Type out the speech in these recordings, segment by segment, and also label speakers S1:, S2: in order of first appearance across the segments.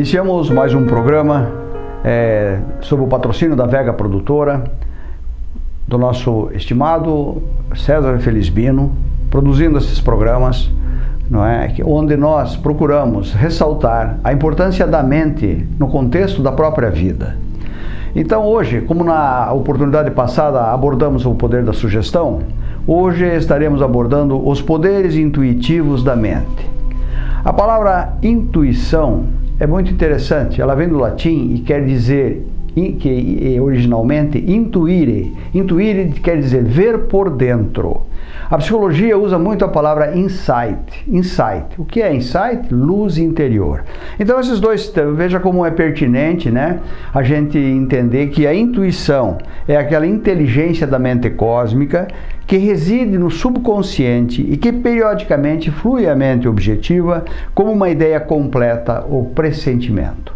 S1: Iniciamos mais um programa é, sob o patrocínio da Vega Produtora, do nosso estimado César Felizbino, produzindo esses programas, não é? onde nós procuramos ressaltar a importância da mente no contexto da própria vida. Então hoje, como na oportunidade passada abordamos o poder da sugestão, hoje estaremos abordando os poderes intuitivos da mente. A palavra intuição é muito interessante. Ela vem do latim e quer dizer que originalmente intuire. Intuire quer dizer ver por dentro. A psicologia usa muito a palavra insight. Insight. O que é insight? Luz interior. Então esses dois, veja como é pertinente, né? A gente entender que a intuição é aquela inteligência da mente cósmica que reside no subconsciente e que periodicamente flui à mente objetiva como uma ideia completa ou pressentimento.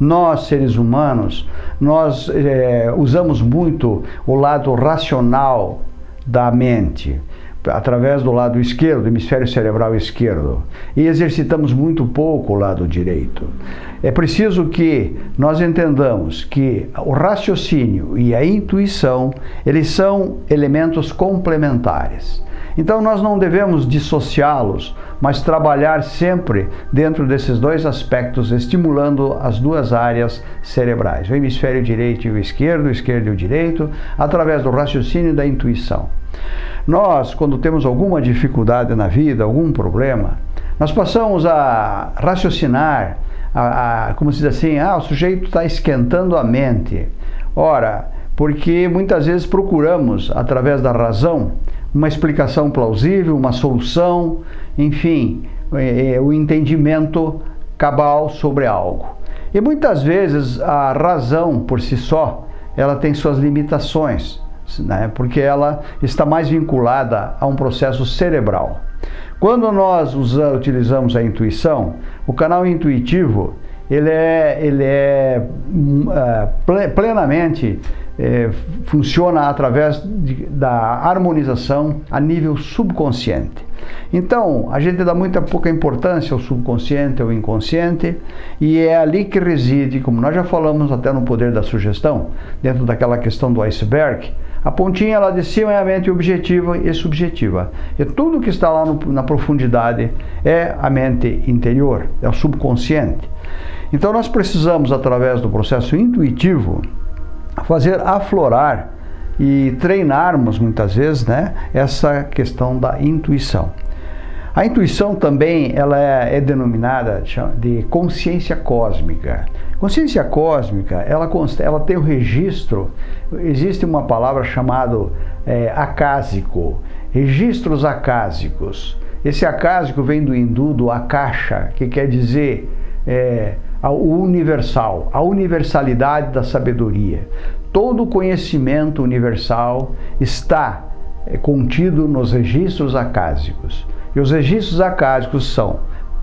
S1: Nós, seres humanos, nós é, usamos muito o lado racional da mente através do lado esquerdo, do hemisfério cerebral esquerdo, e exercitamos muito pouco o lado direito. É preciso que nós entendamos que o raciocínio e a intuição, eles são elementos complementares. Então nós não devemos dissociá-los, mas trabalhar sempre dentro desses dois aspectos, estimulando as duas áreas cerebrais, o hemisfério direito e o esquerdo, o esquerdo e o direito, através do raciocínio e da intuição. Nós, quando temos alguma dificuldade na vida, algum problema, nós passamos a raciocinar, a, a, como se diz assim, ah, o sujeito está esquentando a mente. Ora, porque muitas vezes procuramos, através da razão, uma explicação plausível, uma solução, enfim, é, é, o entendimento cabal sobre algo. E muitas vezes a razão por si só, ela tem suas limitações né? porque ela está mais vinculada a um processo cerebral. Quando nós utilizamos a intuição, o canal intuitivo ele é, ele é uh, plenamente é, funciona através de, da harmonização a nível subconsciente. Então, a gente dá muita pouca importância ao subconsciente, ao inconsciente, e é ali que reside, como nós já falamos até no poder da sugestão, dentro daquela questão do iceberg, a pontinha lá de cima é a mente objetiva e subjetiva. E tudo que está lá no, na profundidade é a mente interior, é o subconsciente. Então nós precisamos, através do processo intuitivo, fazer aflorar e treinarmos muitas vezes né, essa questão da intuição. A intuição também ela é, é denominada de consciência cósmica. Consciência cósmica, ela, ela tem o registro, existe uma palavra chamada é, acásico, registros acásicos. Esse acásico vem do hindu, do akasha, que quer dizer é, o universal, a universalidade da sabedoria. Todo conhecimento universal está é, contido nos registros acásicos. E os registros acásicos são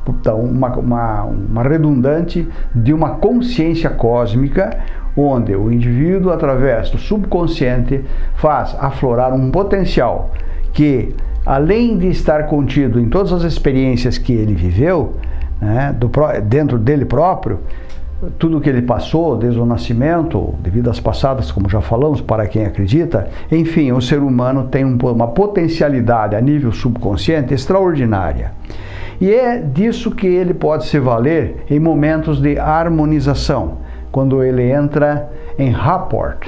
S1: então, uma, uma, uma redundante de uma consciência cósmica, onde o indivíduo, através do subconsciente, faz aflorar um potencial que, além de estar contido em todas as experiências que ele viveu, né, do, dentro dele próprio, tudo que ele passou desde o nascimento, de vidas passadas, como já falamos, para quem acredita, enfim, o ser humano tem uma potencialidade a nível subconsciente extraordinária. E é disso que ele pode se valer em momentos de harmonização, quando ele entra em rapport,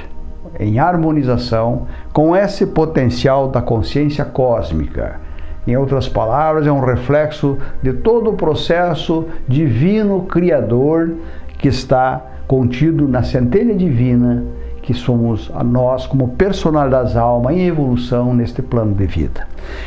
S1: em harmonização com esse potencial da consciência cósmica. Em outras palavras, é um reflexo de todo o processo divino criador que está contido na centelha divina que somos a nós como personalidades da alma em evolução neste plano de vida.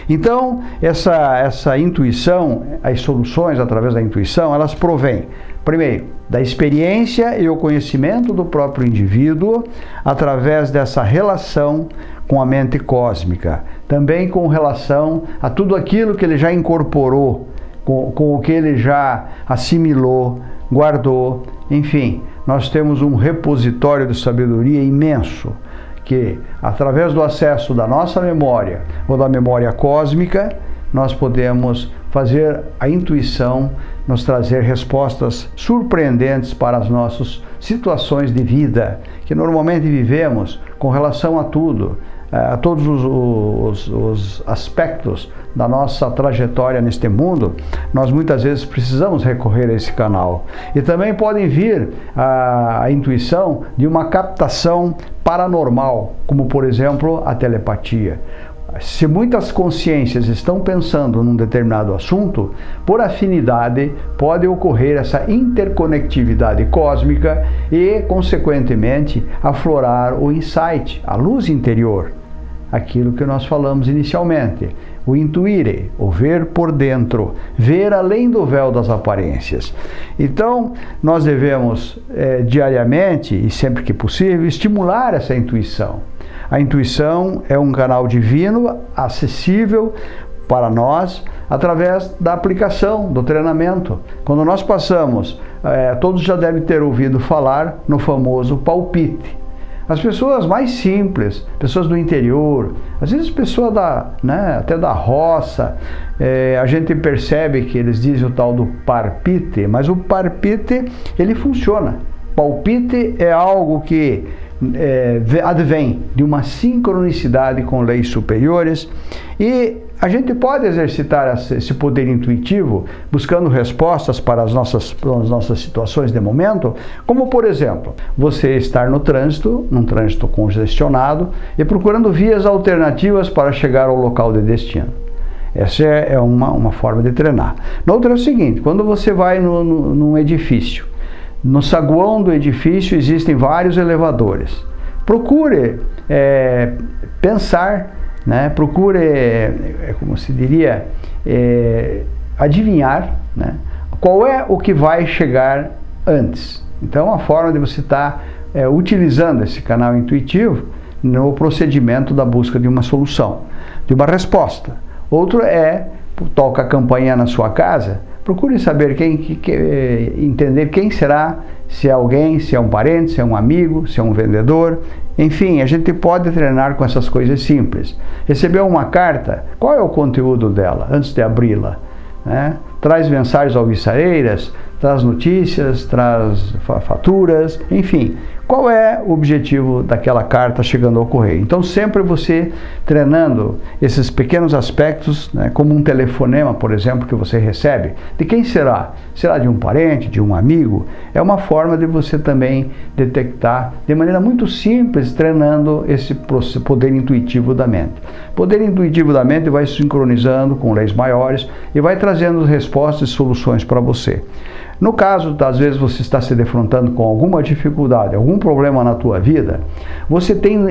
S1: Então, essa, essa intuição, as soluções através da intuição, elas provêm, primeiro, da experiência e o conhecimento do próprio indivíduo através dessa relação com a mente cósmica, também com relação a tudo aquilo que ele já incorporou, com, com o que ele já assimilou, guardou, enfim, nós temos um repositório de sabedoria imenso que, através do acesso da nossa memória ou da memória cósmica, nós podemos fazer a intuição nos trazer respostas surpreendentes para as nossas situações de vida que normalmente vivemos com relação a tudo, a todos os, os, os, aspectos da nossa trajetória neste mundo, nós muitas vezes precisamos recorrer a esse canal. E também podem vir a, a intuição de uma captação paranormal, como por exemplo a telepatia. Se muitas consciências estão pensando num determinado assunto, por afinidade pode ocorrer essa interconectividade cósmica e, consequentemente, aflorar o insight, a luz interior, aquilo que nós falamos inicialmente o intuire, o ver por dentro, ver além do véu das aparências. Então, nós devemos é, diariamente e sempre que possível estimular essa intuição. A intuição é um canal divino acessível para nós através da aplicação, do treinamento. Quando nós passamos, é, todos já devem ter ouvido falar no famoso palpite. As pessoas mais simples, pessoas do interior, às vezes pessoas da, né, até da roça, é, a gente percebe que eles dizem o tal do parpite, mas o parpite ele funciona. Palpite é algo que é, advém de uma sincronicidade com leis superiores e a gente pode exercitar esse poder intuitivo buscando respostas para as nossas, para as nossas situações de momento, como por exemplo, você estar no trânsito, num trânsito congestionado e procurando vias alternativas para chegar ao local de destino. Essa é, é uma, uma forma de treinar. Na outra é o seguinte, quando você vai no, no, num edifício, no saguão do edifício existem vários elevadores. Procure é, pensar né? Procure, é, como se diria, é, adivinhar né? qual é o que vai chegar antes. Então, a forma de você estar tá, é, utilizando esse canal intuitivo no procedimento da busca de uma solução, de uma resposta. Outro é, toca a campainha na sua casa, procure saber quem, que, que, é, entender quem será, se é alguém, se é um parente, se é um amigo, se é um vendedor, enfim, a gente pode treinar com essas coisas simples. Recebeu uma carta, qual é o conteúdo dela antes de abri-la? Né? Traz mensagens alvissareiras, traz notícias, traz faturas, enfim. Qual é o objetivo daquela carta chegando ao correio? Então, sempre você treinando esses pequenos aspectos, né, como um telefonema, por exemplo, que você recebe, de quem será? Será de um parente, de um amigo? É uma forma de você também detectar de maneira muito simples, treinando esse poder intuitivo da mente. Poder intuitivo da mente vai sincronizando com leis maiores e vai trazendo respostas e soluções para você. No caso, às vezes você está se defrontando com alguma dificuldade, algum problema na tua vida, você tem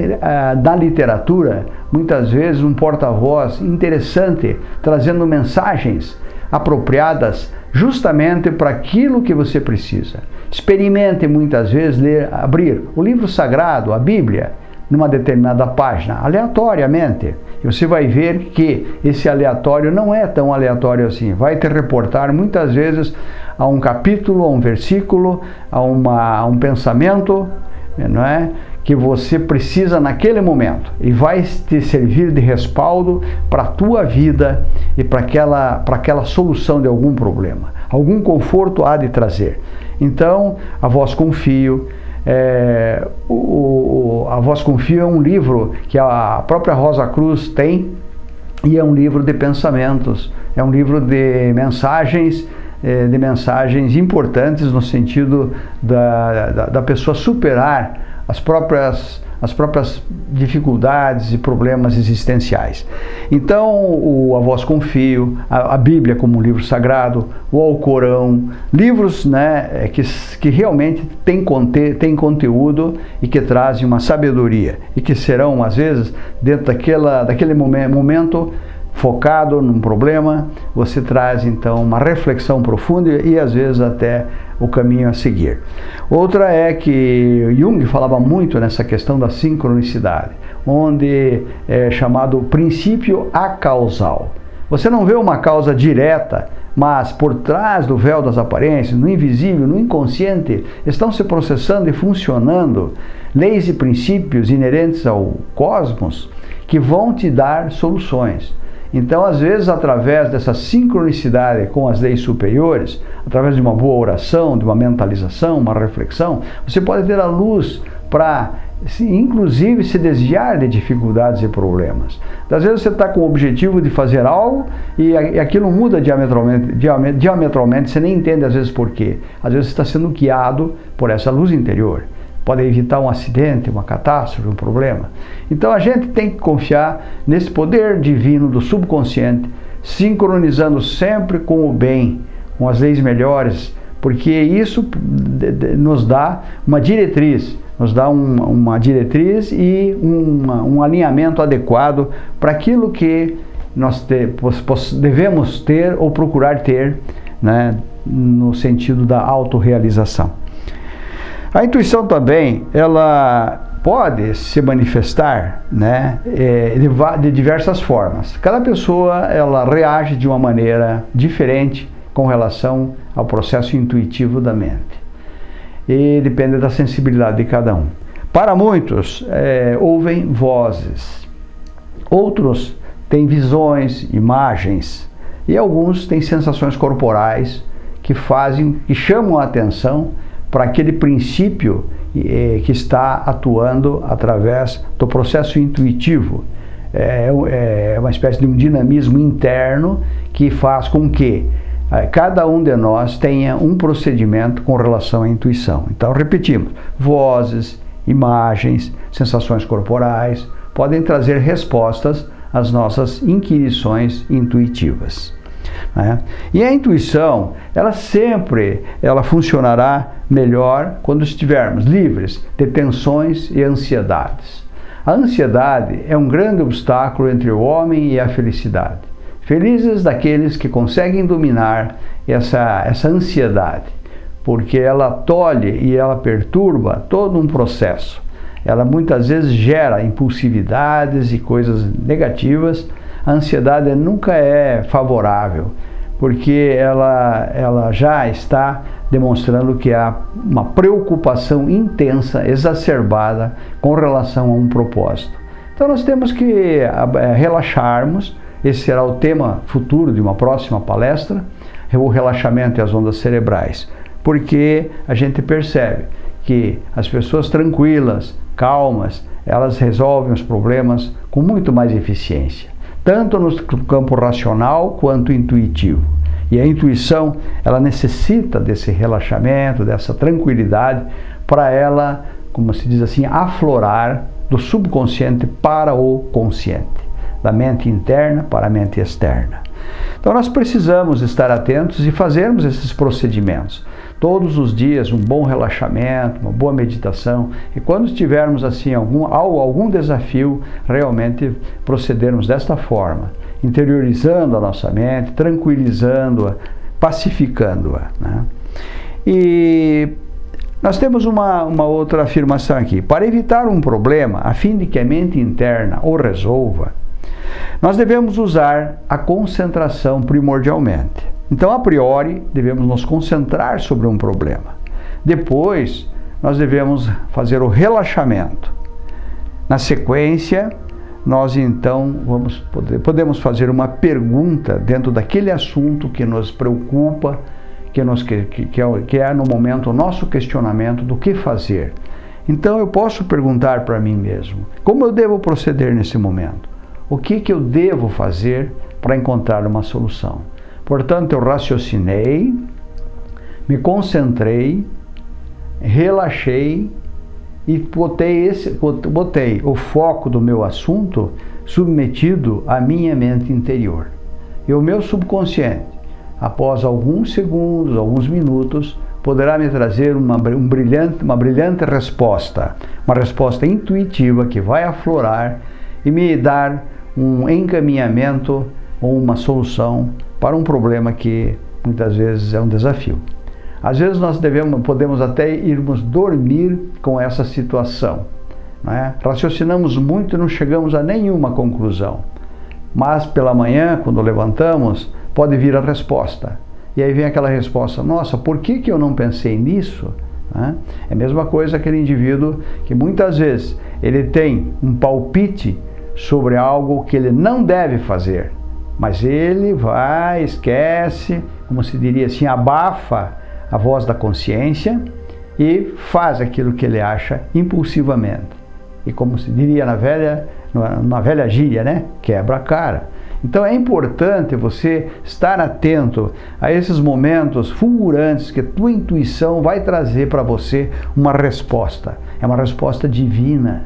S1: da literatura, muitas vezes, um porta-voz interessante, trazendo mensagens apropriadas justamente para aquilo que você precisa. Experimente muitas vezes ler, abrir o livro sagrado, a Bíblia, numa determinada página, aleatoriamente. E você vai ver que esse aleatório não é tão aleatório assim. Vai te reportar muitas vezes a um capítulo, a um versículo, a, uma, a um pensamento, não é? que você precisa naquele momento e vai te servir de respaldo para a tua vida e para aquela, para aquela solução de algum problema. Algum conforto há de trazer. Então, a voz confio, é, o, o, a Voz Confia é um livro que a própria Rosa Cruz tem e é um livro de pensamentos, é um livro de mensagens, é, de mensagens importantes no sentido da, da, da pessoa superar as próprias as próprias dificuldades e problemas existenciais. Então, o A Voz Confio, a, a Bíblia como um livro sagrado, o Alcorão, livros né, é, que, que realmente têm tem conteúdo e que trazem uma sabedoria e que serão, às vezes, dentro daquela, daquele momento focado num problema, você traz então uma reflexão profunda e às vezes até o caminho a seguir. Outra é que Jung falava muito nessa questão da sincronicidade, onde é chamado princípio acausal. Você não vê uma causa direta, mas por trás do véu das aparências, no invisível, no inconsciente, estão se processando e funcionando leis e princípios inerentes ao cosmos que vão te dar soluções. Então, às vezes, através dessa sincronicidade com as leis superiores, através de uma boa oração, de uma mentalização, uma reflexão, você pode ter a luz para, inclusive, se desviar de dificuldades e problemas. Às vezes você está com o objetivo de fazer algo e aquilo muda diametralmente, diametralmente, você nem entende às vezes por quê. Às vezes você está sendo guiado por essa luz interior pode evitar um acidente, uma catástrofe, um problema. Então a gente tem que confiar nesse poder divino do subconsciente, sincronizando sempre com o bem, com as leis melhores, porque isso nos dá uma diretriz, nos dá um, uma diretriz e uma, um alinhamento adequado para aquilo que nós te, devemos ter ou procurar ter né, no sentido da autorrealização. A intuição também, ela pode se manifestar né, é, de diversas formas. Cada pessoa ela reage de uma maneira diferente com relação ao processo intuitivo da mente. E depende da sensibilidade de cada um. Para muitos, é, ouvem vozes. Outros têm visões, imagens. E alguns têm sensações corporais que fazem, que chamam a atenção para aquele princípio eh, que está atuando através do processo intuitivo. É, é, uma espécie de um dinamismo interno que faz com que eh, cada um de nós tenha um procedimento com relação à intuição. Então, repetimos: vozes, imagens, sensações corporais podem trazer respostas às nossas inquirições intuitivas. Né? E a intuição, ela sempre ela funcionará melhor quando estivermos livres de tensões e ansiedades. A ansiedade é um grande obstáculo entre o homem e a felicidade. Felizes daqueles que conseguem dominar essa, essa ansiedade, porque ela tolhe e ela perturba todo um processo. Ela muitas vezes gera impulsividades e coisas negativas a ansiedade nunca é favorável, porque ela, ela já está demonstrando que há uma preocupação intensa, exacerbada com relação a um propósito. Então nós temos que é, relaxarmos, esse será o tema futuro de uma próxima palestra, o relaxamento e as ondas cerebrais, porque a gente percebe que as pessoas tranquilas, calmas, elas resolvem os problemas com muito mais eficiência tanto no campo racional quanto intuitivo. E a intuição, ela necessita desse relaxamento, dessa tranquilidade, para ela, como se diz assim, aflorar do subconsciente para o consciente, da mente interna para a mente externa. Então nós precisamos estar atentos e fazermos esses procedimentos todos os dias um bom relaxamento, uma boa meditação e quando tivermos assim algum, algum desafio, realmente procedermos desta forma, interiorizando a nossa mente, tranquilizando-a, pacificando-a. Né? E nós temos uma, uma outra afirmação aqui. Para evitar um problema, a fim de que a mente interna o resolva, nós devemos usar a concentração primordialmente. Então, a priori, devemos nos concentrar sobre um problema. Depois, nós devemos fazer o relaxamento. Na sequência, nós então vamos poder, podemos fazer uma pergunta dentro daquele assunto que nos preocupa, que, nos, que, que, é, que é no momento o nosso questionamento do que fazer. Então eu posso perguntar para mim mesmo: como eu devo proceder nesse momento? O que, que eu devo fazer para encontrar uma solução? Portanto, eu raciocinei, me concentrei, relaxei e botei, esse, botei o foco do meu assunto submetido à minha mente interior. E o meu subconsciente, após alguns segundos, alguns minutos, poderá me trazer uma, um brilhante, uma brilhante resposta, uma resposta intuitiva que vai aflorar e me dar um encaminhamento ou uma solução para um problema que muitas vezes é um desafio. Às vezes nós devemos, podemos até irmos dormir com essa situação. Né? Raciocinamos muito e não chegamos a nenhuma conclusão. Mas pela manhã, quando levantamos, pode vir a resposta. E aí vem aquela resposta: nossa, por que, que eu não pensei nisso? Né? É a mesma coisa aquele indivíduo que muitas vezes ele tem um palpite sobre algo que ele não deve fazer Mas ele vai, esquece, como se diria assim, abafa a voz da consciência e faz aquilo que ele acha impulsivamente. E como se diria na velha, na velha gíria, né? Quebra a cara. Então é importante você estar atento a esses momentos fulgurantes que a tua intuição vai trazer para você uma resposta. É uma resposta divina.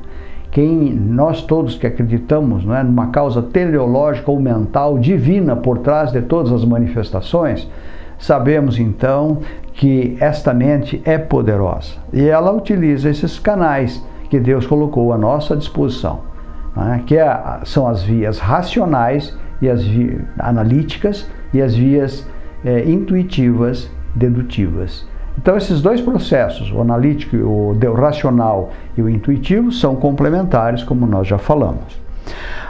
S1: Quem nós todos que acreditamos não é, numa causa teleológica ou mental divina por trás de todas as manifestações, sabemos então que esta mente é poderosa e ela utiliza esses canais que Deus colocou à nossa disposição, é? que é, são as vias racionais e as vias analíticas e as vias é, intuitivas dedutivas. Então esses dois processos, o analítico, o racional e o intuitivo, são complementares, como nós já falamos.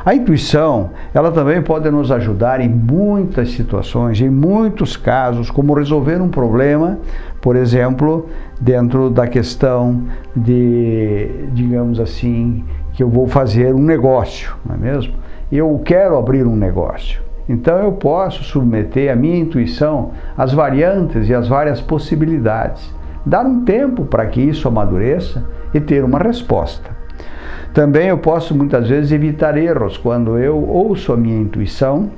S1: A intuição, ela também pode nos ajudar em muitas situações, em muitos casos, como resolver um problema, por exemplo, dentro da questão de, digamos assim, que eu vou fazer um negócio, não é mesmo? Eu quero abrir um negócio. Então eu posso submeter a minha intuição às variantes e às várias possibilidades. Dar um tempo para que isso amadureça e ter uma resposta. Também eu posso muitas vezes evitar erros quando eu ouço a minha intuição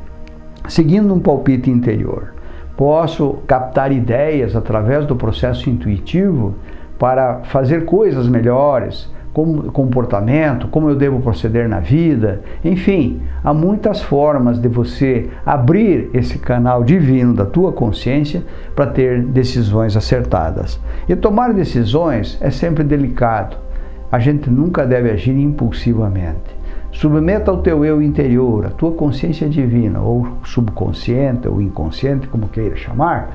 S1: seguindo um palpite interior. Posso captar ideias através do processo intuitivo para fazer coisas melhores, como comportamento, como eu devo proceder na vida, enfim, há muitas formas de você abrir esse canal divino da tua consciência para ter decisões acertadas. E tomar decisões é sempre delicado. A gente nunca deve agir impulsivamente. Submeta ao teu eu interior, a tua consciência divina, ou subconsciente, ou inconsciente, como queira chamar,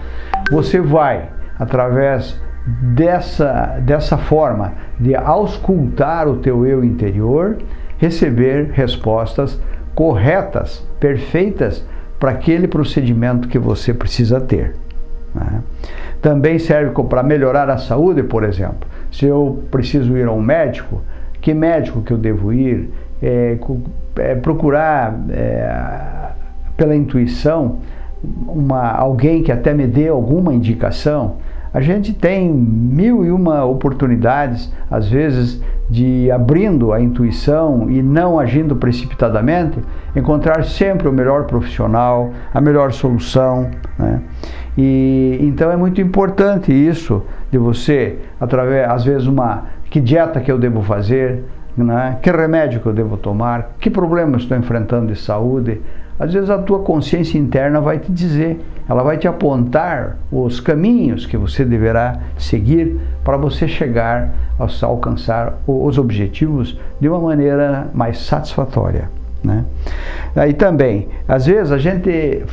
S1: você vai, através dessa, dessa forma de auscultar o teu eu interior, receber respostas corretas, perfeitas para aquele procedimento que você precisa ter. Né? Também serve para melhorar a saúde, por exemplo. Se eu preciso ir a um médico, que médico que eu devo ir? É, é, procurar é, pela intuição uma, alguém que até me dê alguma indicação a gente tem mil e uma oportunidades, às vezes, de abrindo a intuição e não agindo precipitadamente, encontrar sempre o melhor profissional, a melhor solução. Né? E então é muito importante isso de você, através, às vezes, uma que dieta que eu devo fazer, né? que remédio que eu devo tomar, que problema estou enfrentando de saúde. Às vezes a tua consciência interna vai te dizer, ela vai te apontar os caminhos que você deverá seguir para você chegar a alcançar os objetivos de uma maneira mais satisfatória. Né? Aí também, às vezes a gente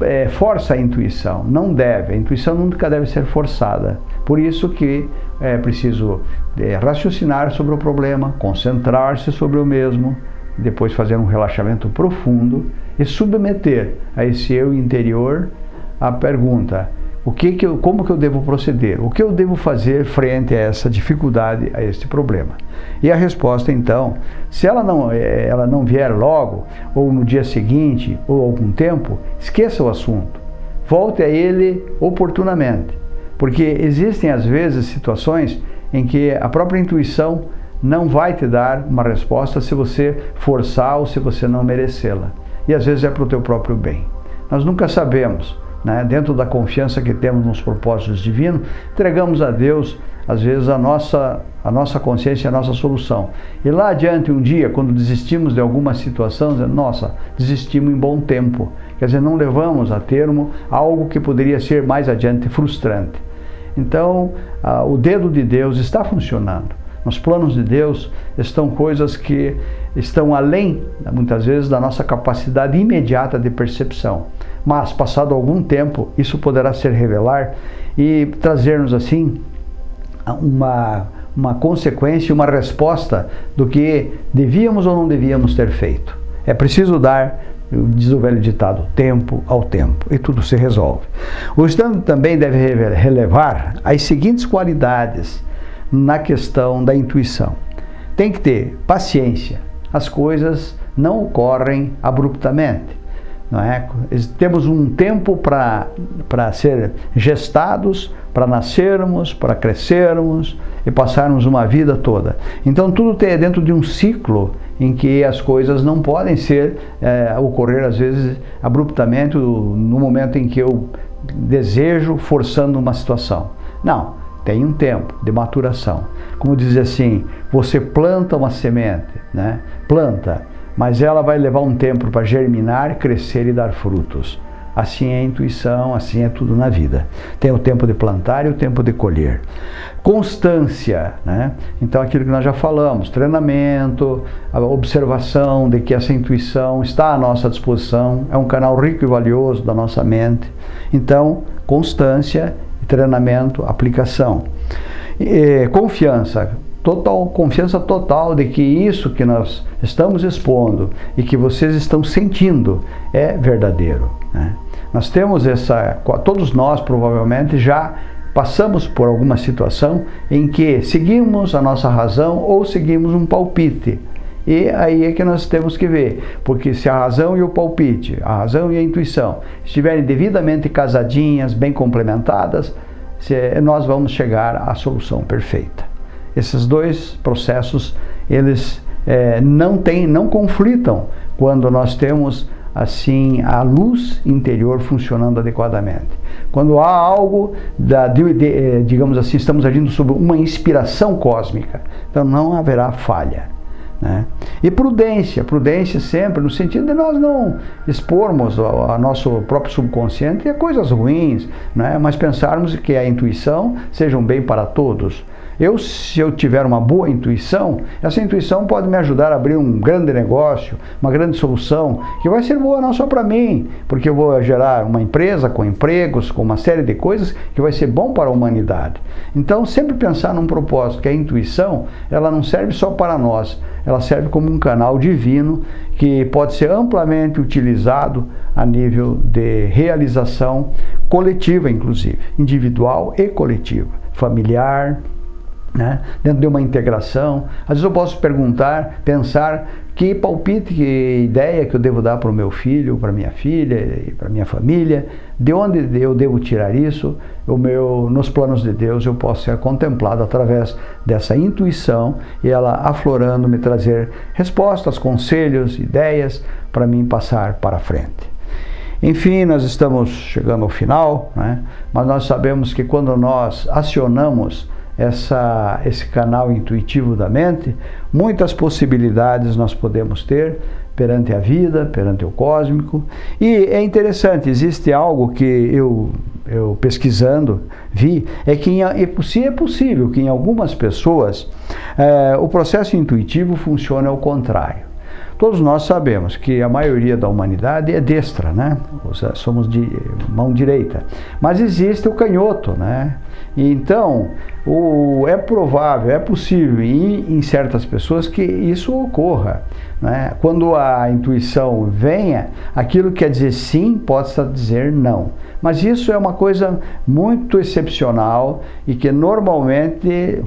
S1: é, força a intuição, não deve, a intuição nunca deve ser forçada. Por isso que é preciso é, raciocinar sobre o problema, concentrar-se sobre o mesmo, depois fazer um relaxamento profundo e submeter a esse eu interior a pergunta: o que que eu, como que eu devo proceder? O que eu devo fazer frente a essa dificuldade, a este problema? E a resposta então, se ela não, eh, ela não vier logo, ou no dia seguinte, ou algum tempo, esqueça o assunto. Volte a ele oportunamente. Porque existem às vezes situações em que a própria intuição não vai te dar uma resposta se você forçar ou se você não merecê-la. E às vezes é para o teu próprio bem. Nós nunca sabemos, né? dentro da confiança que temos nos propósitos divinos, entregamos a Deus, às vezes, a nossa, a nossa consciência, a nossa solução. E lá adiante, um dia, quando desistimos de alguma situação, dizendo, nossa, desistimos em bom tempo. Quer dizer, não levamos a termo algo que poderia ser mais adiante frustrante. Então, o dedo de Deus está funcionando. Nos planos de Deus estão coisas que estão além, muitas vezes, da nossa capacidade imediata de percepção. Mas, passado algum tempo, isso poderá ser revelar e trazer-nos, assim, uma, uma consequência, uma resposta do que devíamos ou não devíamos ter feito. É preciso dar diz o velho ditado, tempo ao tempo, e tudo se resolve. O estudante também deve relevar as seguintes qualidades na questão da intuição. Tem que ter paciência, as coisas não ocorrem abruptamente. não é? Temos um tempo para ser gestados, para nascermos, para crescermos e passarmos uma vida toda. Então tudo é dentro de um ciclo em que as coisas não podem ser é, ocorrer às vezes abruptamente no momento em que eu desejo forçando uma situação. Não, tem um tempo de maturação. Como diz assim, você planta uma semente, né? Planta, mas ela vai levar um tempo para germinar, crescer e dar frutos. Assim é a intuição, assim é tudo na vida. Tem o tempo de plantar e o tempo de colher. Constância, né? Então aquilo que nós já falamos, treinamento, a observação de que essa intuição está à nossa disposição, é um canal rico e valioso da nossa mente. Então, constância, treinamento, aplicação. E, confiança, total confiança total de que isso que nós estamos expondo e que vocês estão sentindo é verdadeiro. Né? Nós temos essa, todos nós provavelmente já passamos por alguma situação em que seguimos a nossa razão ou seguimos um palpite. E aí é que nós temos que ver, porque se a razão e o palpite, a razão e a intuição estiverem devidamente casadinhas, bem complementadas, nós vamos chegar à solução perfeita. Esses dois processos, eles é, não, tem, não conflitam quando nós temos assim a luz interior funcionando adequadamente. Quando há algo, da, de, de, é, digamos assim, estamos agindo sob uma inspiração cósmica, então não haverá falha. Né? E prudência, prudência sempre no sentido de nós não expormos a, a nosso próprio subconsciente a coisas ruins, né? mas pensarmos que a intuição seja um bem para todos. Eu, se eu tiver uma boa intuição, essa intuição pode me ajudar a abrir um grande negócio, uma grande solução, que vai ser boa não só para mim, porque eu vou gerar uma empresa com empregos, com uma série de coisas que vai ser bom para a humanidade. Então, sempre pensar num propósito, que a intuição, ela não serve só para nós, ela serve como um canal divino que pode ser amplamente utilizado a nível de realização coletiva, inclusive, individual e coletiva, familiar, né? dentro de uma integração. Às vezes eu posso perguntar, pensar que palpite, que ideia que eu devo dar para o meu filho, para minha filha para minha família, de onde eu devo tirar isso, o meu, nos planos de Deus eu posso ser contemplado através dessa intuição e ela aflorando me trazer respostas, conselhos, ideias para mim passar para frente. Enfim, nós estamos chegando ao final, né? mas nós sabemos que quando nós acionamos essa, esse canal intuitivo da mente, muitas possibilidades nós podemos ter perante a vida, perante o cósmico. E é interessante, existe algo que eu, eu pesquisando vi, é que em, se é possível que em algumas pessoas é, o processo intuitivo funcione ao contrário. Todos nós sabemos que a maioria da humanidade é destra, né? Somos de mão direita. Mas existe o canhoto, né? Então, o, é provável, é possível em, em certas pessoas que isso ocorra. Né? Quando a intuição venha, aquilo que quer dizer sim possa dizer não. Mas isso é uma coisa muito excepcional e que normalmente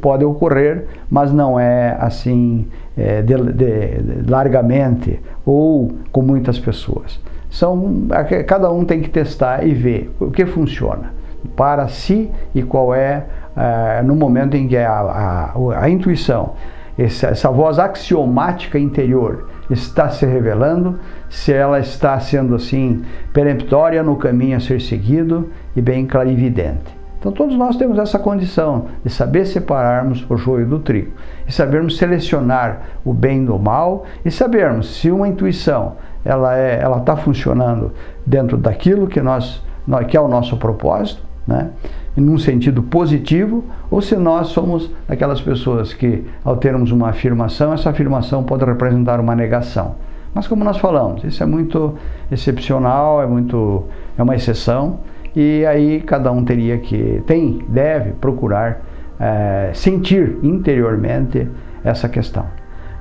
S1: pode ocorrer, mas não é assim é, de, de, largamente ou com muitas pessoas. São, cada um tem que testar e ver o que funciona para si e qual é, é no momento em que a, a, a intuição, essa, essa voz axiomática interior está se revelando, se ela está sendo assim peremptória no caminho a ser seguido e bem clarividente. Então todos nós temos essa condição de saber separarmos o joio do trigo e sabermos selecionar o bem do mal e sabermos se uma intuição ela é, ela está funcionando dentro daquilo que nós, que é o nosso propósito né? Num sentido positivo, ou se nós somos aquelas pessoas que, ao termos uma afirmação, essa afirmação pode representar uma negação. Mas como nós falamos, isso é muito excepcional, é, muito, é uma exceção, e aí cada um teria que, tem, deve procurar é, sentir interiormente essa questão.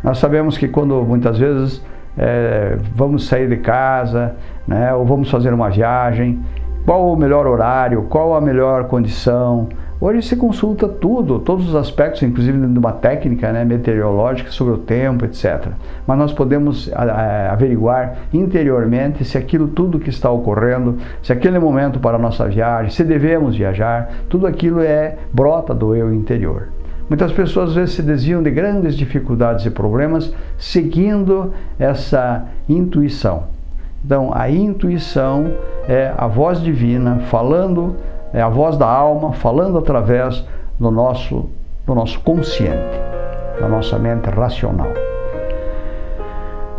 S1: Nós sabemos que quando muitas vezes é, vamos sair de casa, né, ou vamos fazer uma viagem, qual o melhor horário, qual a melhor condição, Hoje se consulta tudo, todos os aspectos, inclusive de uma técnica né, meteorológica sobre o tempo, etc. Mas nós podemos averiguar interiormente se aquilo tudo que está ocorrendo, se aquele momento para a nossa viagem, se devemos viajar, tudo aquilo é brota do eu interior. Muitas pessoas às vezes se desviam de grandes dificuldades e problemas seguindo essa intuição. Então, a intuição é a voz divina falando é a voz da alma falando através do nosso, do nosso consciente, da nossa mente racional.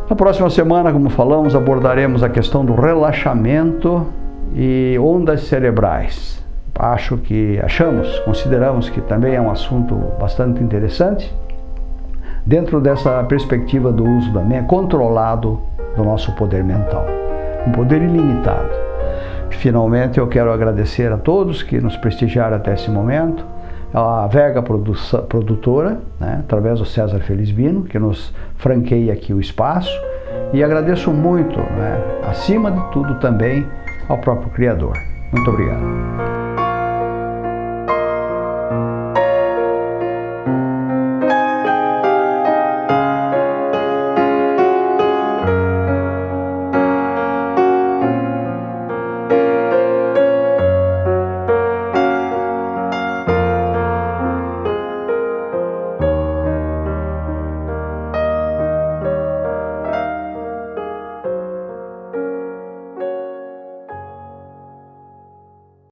S1: Na próxima semana, como falamos, abordaremos a questão do relaxamento e ondas cerebrais. Acho que achamos, consideramos que também é um assunto bastante interessante dentro dessa perspectiva do uso da mente controlado do nosso poder mental, um poder ilimitado. Finalmente, eu quero agradecer a todos que nos prestigiaram até esse momento, a Vega Produtora, né, através do César Felizbino, que nos franqueia aqui o espaço, e agradeço muito, né, acima de tudo também, ao próprio Criador. Muito obrigado.